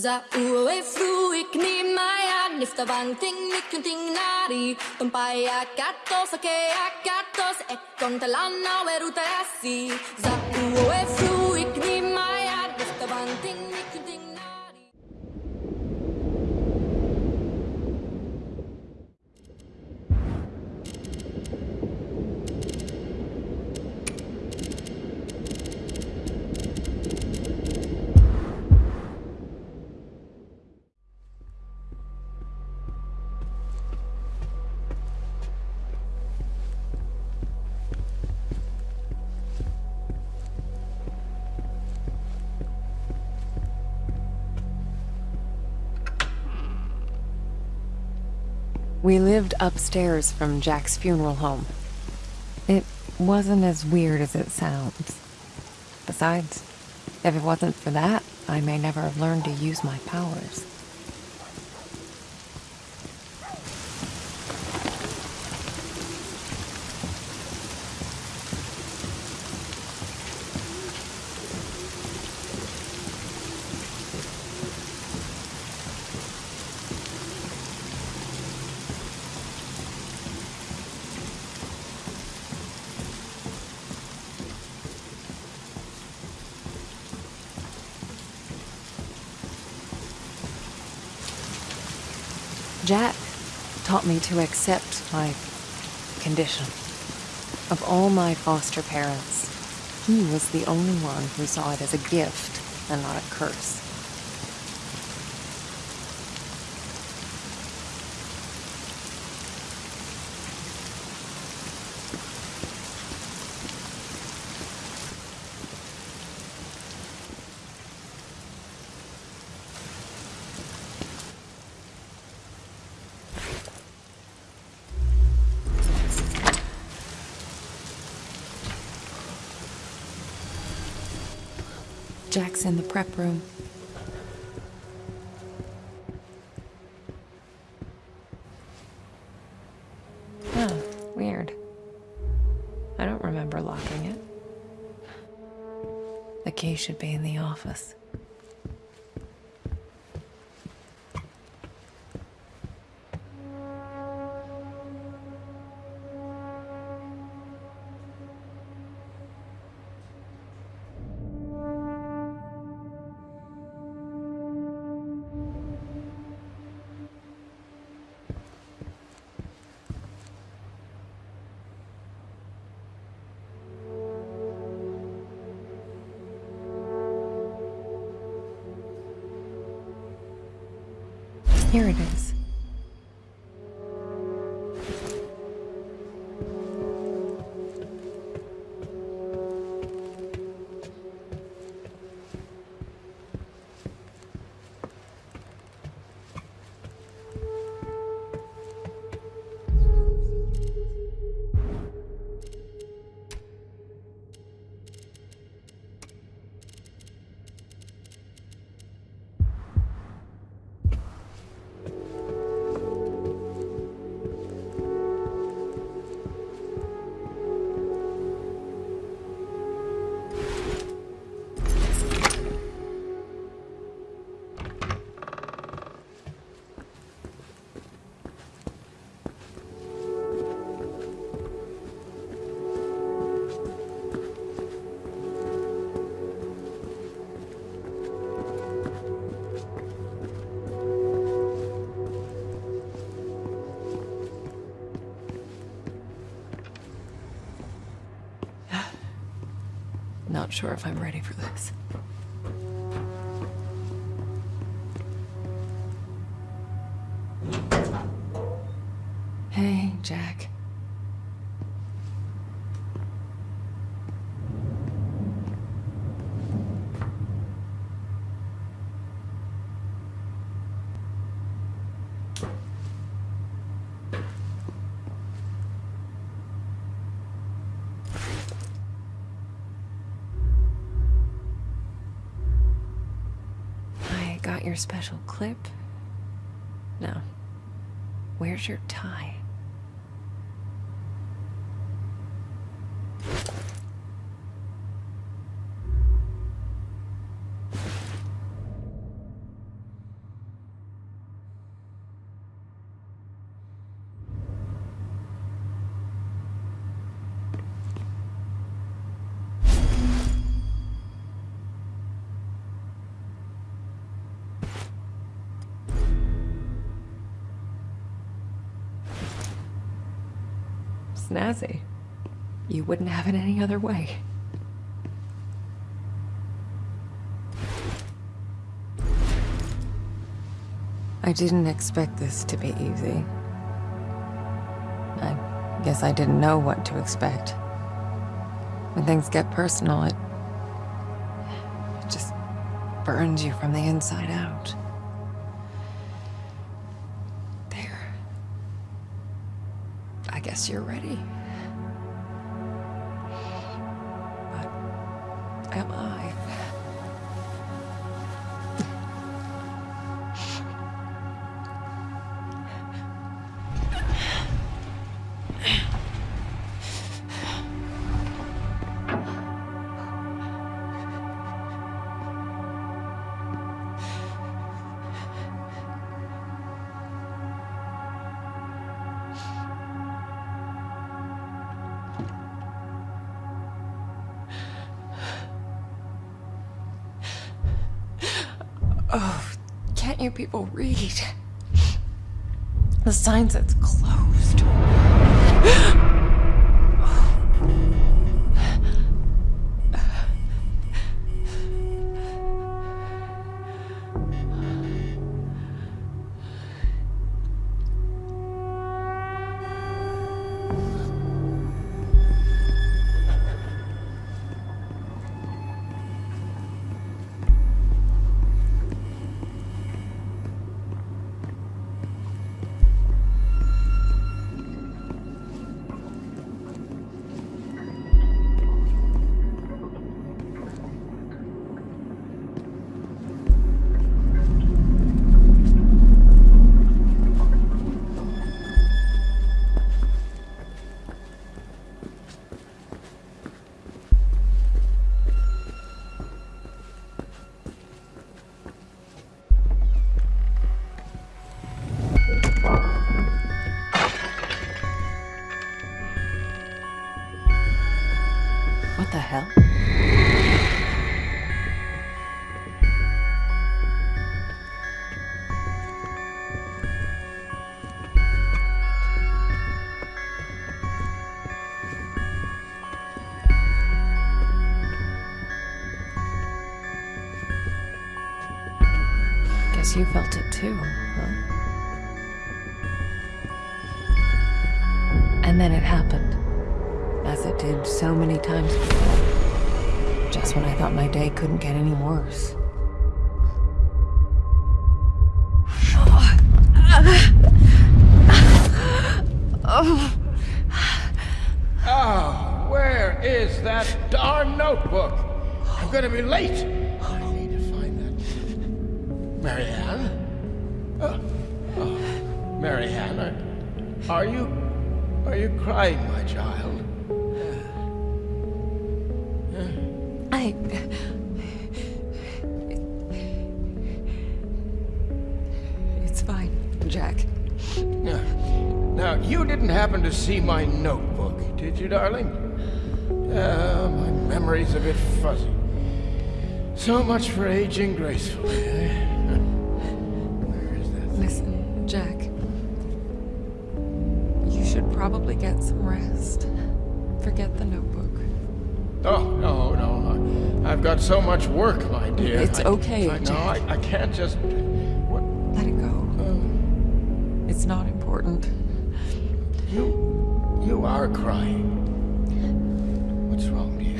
Za uwe fruik ni maya nifta vang ting nikun ting nari. Tumpaya katos ake akatos ekon talana weruta Za uwe fruik We lived upstairs from Jack's funeral home. It wasn't as weird as it sounds. Besides, if it wasn't for that, I may never have learned to use my powers. Jack taught me to accept my condition. Of all my foster parents, he was the only one who saw it as a gift and not a curse. Jack's in the prep room. Huh, weird. I don't remember locking it. The key should be in the office. Here it is. Not sure if I'm ready for this. Hey, Jack. I got your special clip. No. Where's your tie? Snazzy. You wouldn't have it any other way. I didn't expect this to be easy. I guess I didn't know what to expect. When things get personal, it, it just burns you from the inside out. Guess you're ready. You people read? The sign says closed. What the hell? Did so many times before. Just when I thought my day couldn't get any worse. Oh, where is that darn notebook? I'm gonna be late. I need to find that. Marianne? Oh, oh. Marianne, are, are you... Are you crying, my child? I. It's fine, Jack. Now, now, you didn't happen to see my notebook, did you, darling? Uh, my memory's a bit fuzzy. So much for aging gracefully, eh? Where is that? Listen, Jack. You should probably get some rest. Forget the notebook. Oh, no, no. I, I've got so much work, my dear. It's I- okay, I, no, I, I can't just... What? Let it go. Um, It's not important. you... You are crying. What's wrong, dear?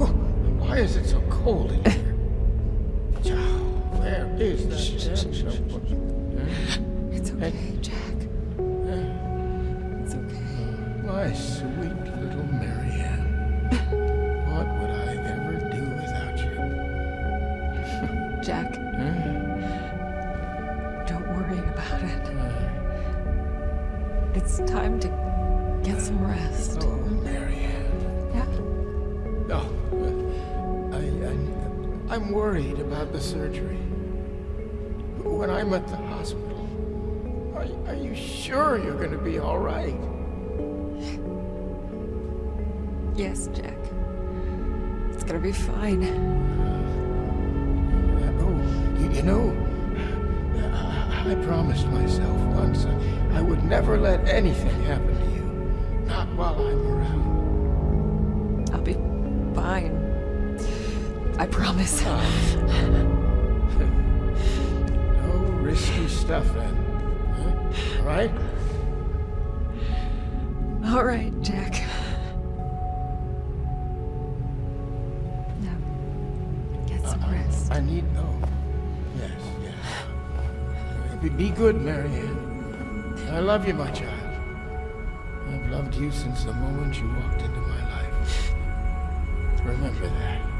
Oh, why is it so cold in here? Where is that damn notebook? Huh? It's okay, My sweet little Marianne. What would I ever do without you? Jack, Huh? don't worry about it. It's time to get some rest. Oh, Marianne. Yeah? Oh, I, I, I'm worried about the surgery. When I'm at the hospital, are, are you sure you're going to be all right? Yes, Jack. It's gonna be fine. Uh, oh, you, you know, I, I promised myself once I, I would never let anything happen to you. Not while I'm around. I'll be fine. I promise. No risky stuff then. Huh? All right? All right, Jack. I need. Oh, yes, yes. Be, be good, Marianne. I love you, my child. I've loved you since the moment you walked into my life. Remember that.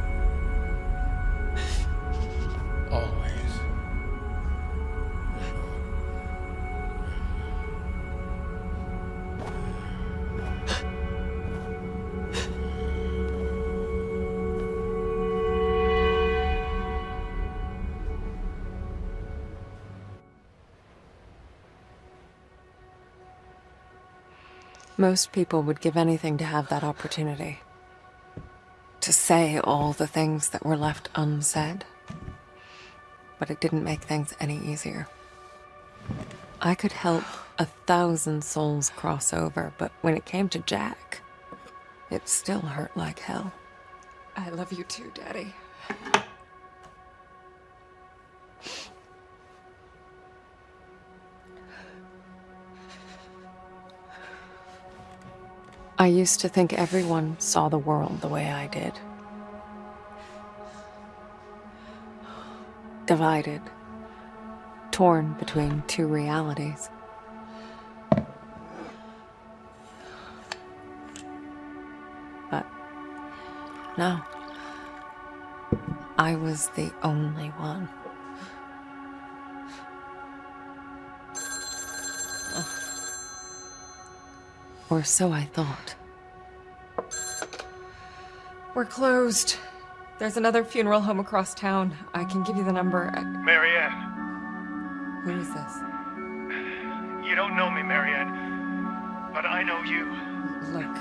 Most people would give anything to have that opportunity. To say all the things that were left unsaid. But it didn't make things any easier. I could help a thousand souls cross over, but when it came to Jack, it still hurt like hell. I love you too, Daddy. I used to think everyone saw the world the way I did. Divided. Torn between two realities. But no. I was the only one. Or so I thought. We're closed. There's another funeral home across town. I can give you the number. I- Marianne, Who is this? you don't know me, Marianne, but I know you. Look,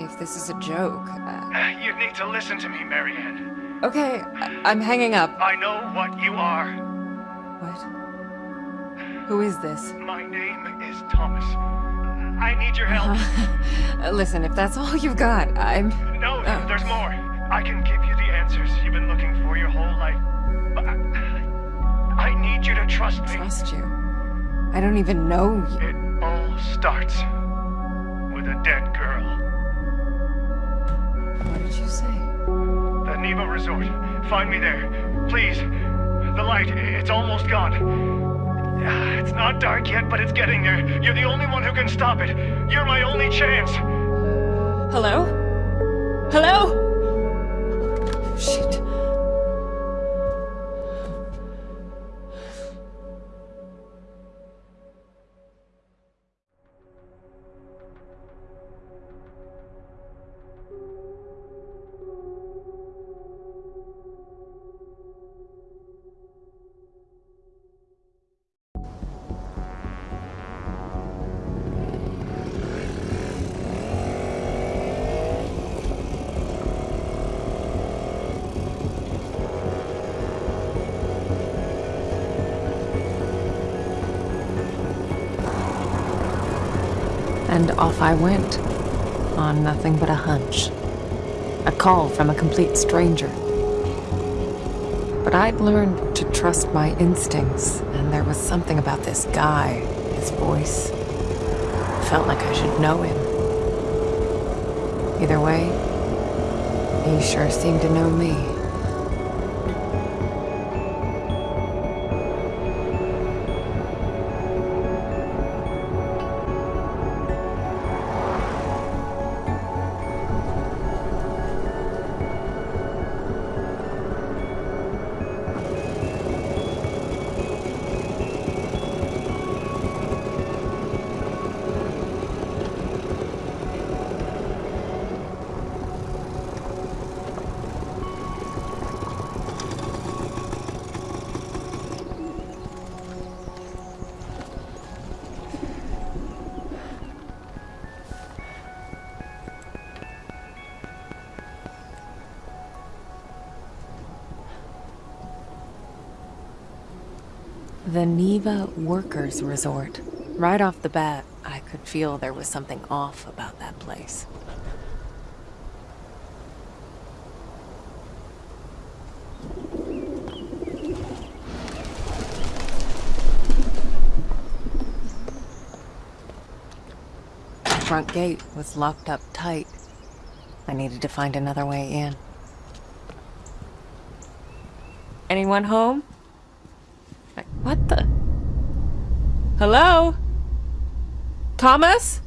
if this is a joke. Uh, You need to listen to me, Marianne. okay, I- I'm hanging up. I know what you are. What? Who is this? My name is Thomas. I need your help. Uh, listen, if that's all you've got, I'm. No, Oh. there's more. I can give you the answers you've been looking for your whole life. But I, I need you to trust me. Trust you. I don't even know you. It all starts with a dead girl. What did you say? The Niwa Resort. Find me there. Please. The light, it's almost gone. It's not dark yet, but it's getting there. You're the only one who can stop it. You're my only chance. Hello? Hello? Oh, shit. And off I went, on nothing but a hunch. A call from a complete stranger. But I'd learned to trust my instincts, and there was something about this guy, his voice. Felt like I should know him. Either way, he sure seemed to know me. The Niwa Workers Resort. Right off the bat, I could feel there was something off about that place. The front gate was locked up tight. I needed to find another way in. Anyone home? What the? Hello? Thomas?